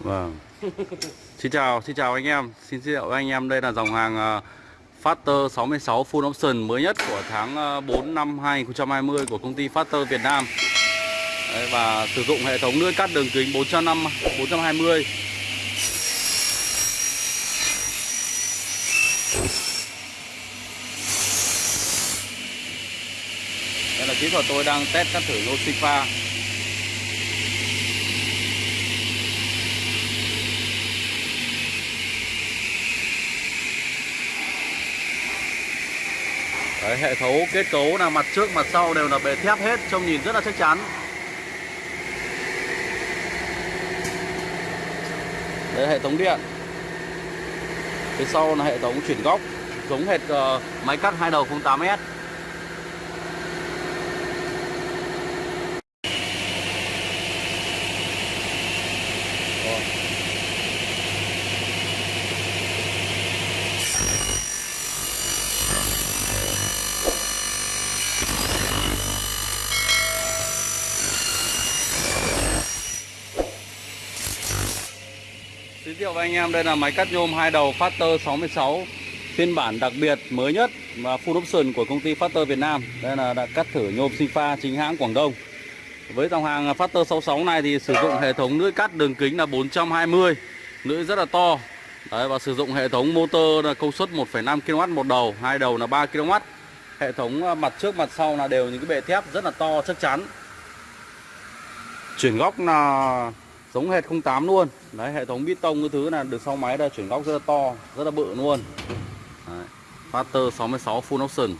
Vâng. Xin chào, xin chào anh em. Xin giới thiệu với anh em đây là dòng hàng uh, Factor 66 Full Option mới nhất của tháng ờ, uh, 4 năm 2020 của công ty Factor Việt Nam. Đấy, và sử dụng hệ thống lưỡi cắt đường kính 405 420. Đây là kỹ thuật tôi đang test cắt thử lô sinh pha. Đấy, hệ thống kết cấu là mặt trước mặt sau đều là bề thép hết trông nhìn rất là chắc chắn. Đấy hệ thống điện. Phía sau là hệ thống chuyển góc giống hệt uh, máy cắt hai đầu 08S Giới thiệu với anh em đây là máy cắt nhôm hai đầu Factor 66 phiên bản đặc biệt mới nhất và full option của công ty Factor Việt Nam. Đây là đã cắt thử nhôm sinh pha chính hãng Quảng Đông. Với dòng hàng Factor 66 này thì sử dụng hệ thống lưỡi cắt đường kính là 420, lưỡi rất là to. Đấy, và sử dụng hệ thống motor là công suất 1,5 kW một đầu, hai đầu là 3 kW. Hệ thống à, mặt trước mặt sau là đều những cái bệ thép rất là to chắc chắn. Chuyển góc là giống hệt 08 luôn đấy, hệ thống bít tông cái thứ là được sau máy là chuyển góc rất là to, rất là bự luôn đấy. Factor 66 full option